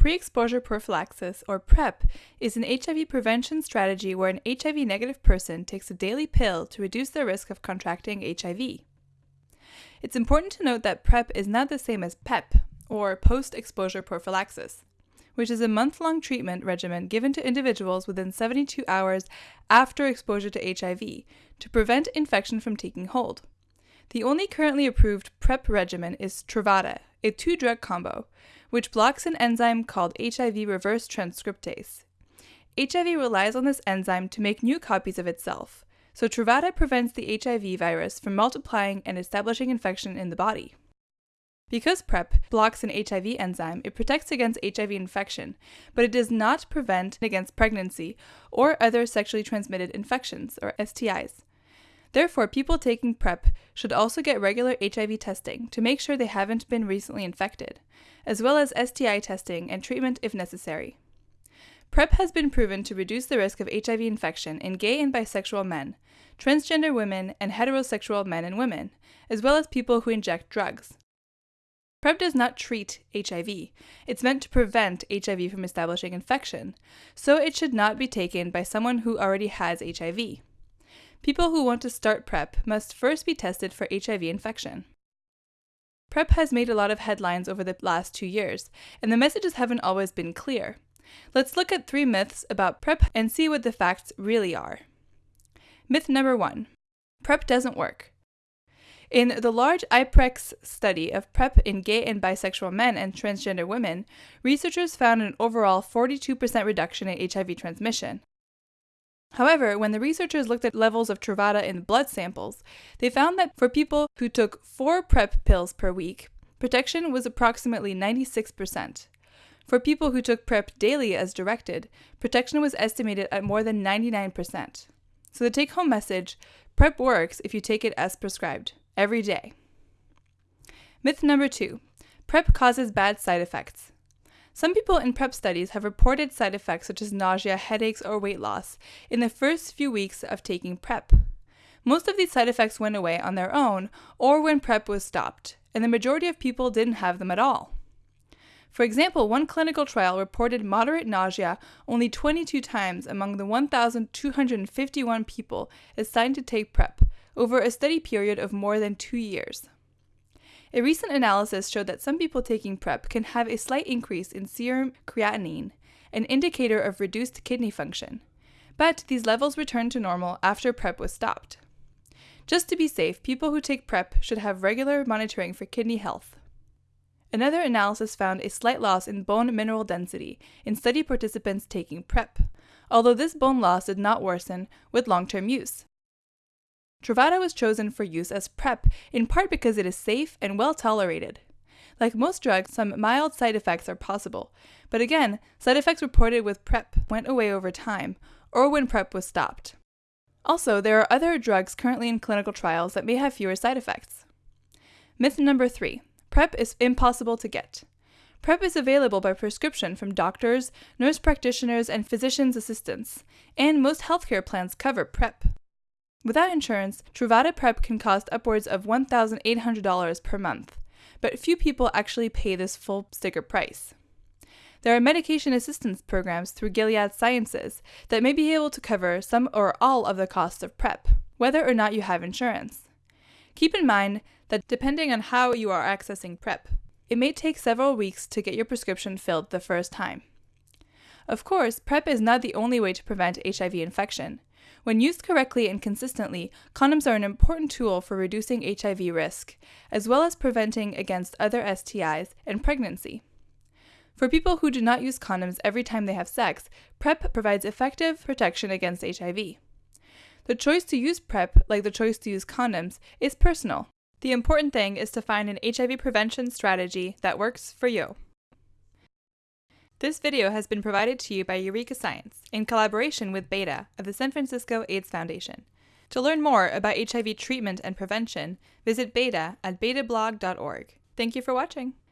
Pre exposure prophylaxis, or PrEP, is an HIV prevention strategy where an HIV negative person takes a daily pill to reduce their risk of contracting HIV. It's important to note that PrEP is not the same as PEP, or post exposure prophylaxis, which is a month long treatment regimen given to individuals within 72 hours after exposure to HIV to prevent infection from taking hold. The only currently approved PrEP regimen is Truvada, a two drug combo, which blocks an enzyme called HIV reverse transcriptase. HIV relies on this enzyme to make new copies of itself, so Truvada prevents the HIV virus from multiplying and establishing infection in the body. Because PrEP blocks an HIV enzyme, it protects against HIV infection, but it does not prevent against pregnancy or other sexually transmitted infections, or STIs. Therefore, people taking PrEP should also get regular HIV testing to make sure they haven't been recently infected, as well as STI testing and treatment if necessary. PrEP has been proven to reduce the risk of HIV infection in gay and bisexual men, transgender women, and heterosexual men and women, as well as people who inject drugs. PrEP does not treat HIV. It's meant to prevent HIV from establishing infection, so it should not be taken by someone who already has HIV. People who want to start PrEP must first be tested for HIV infection. PrEP has made a lot of headlines over the last two years, and the messages haven't always been clear. Let's look at three myths about PrEP and see what the facts really are. Myth number one PrEP doesn't work. In the large IPREX study of PrEP in gay and bisexual men and transgender women, researchers found an overall 42% reduction in HIV transmission. However, when the researchers looked at levels of Truvada in blood samples, they found that for people who took four PrEP pills per week, protection was approximately 96%. For people who took PrEP daily as directed, protection was estimated at more than 99%. So the take home message PrEP works if you take it as prescribed, every day. Myth number two PrEP causes bad side effects. Some people in PrEP studies have reported side effects such as nausea, headaches, or weight loss in the first few weeks of taking PrEP. Most of these side effects went away on their own or when PrEP was stopped, and the majority of people didn't have them at all. For example, one clinical trial reported moderate nausea only 22 times among the 1,251 people assigned to take PrEP over a study period of more than two years. A recent analysis showed that some people taking PrEP can have a slight increase in serum creatinine, an indicator of reduced kidney function, but these levels returned to normal after PrEP was stopped. Just to be safe, people who take PrEP should have regular monitoring for kidney health. Another analysis found a slight loss in bone mineral density in study participants taking PrEP, although this bone loss did not worsen with long term use. Truvada was chosen for use as PrEP in part because it is safe and well tolerated. Like most drugs, some mild side effects are possible, but again, side effects reported with PrEP went away over time or when PrEP was stopped. Also, there are other drugs currently in clinical trials that may have fewer side effects. Myth number three PrEP is impossible to get. PrEP is available by prescription from doctors, nurse practitioners, and physician's assistants, and most healthcare plans cover PrEP. Without insurance, Truvada PrEP can cost upwards of $1,800 per month, but few people actually pay this full sticker price. There are medication assistance programs through Gilead Sciences that may be able to cover some or all of the costs of PrEP, whether or not you have insurance. Keep in mind that depending on how you are accessing PrEP, it may take several weeks to get your prescription filled the first time. Of course, PrEP is not the only way to prevent HIV infection. When used correctly and consistently, condoms are an important tool for reducing HIV risk, as well as preventing against other STIs and pregnancy. For people who do not use condoms every time they have sex, PrEP provides effective protection against HIV. The choice to use PrEP, like the choice to use condoms, is personal. The important thing is to find an HIV prevention strategy that works for you. This video has been provided to you by Eureka Science in collaboration with Beta of the San Francisco AIDS Foundation. To learn more about HIV treatment and prevention, visit Beta at betablog.org. Thank you for watching.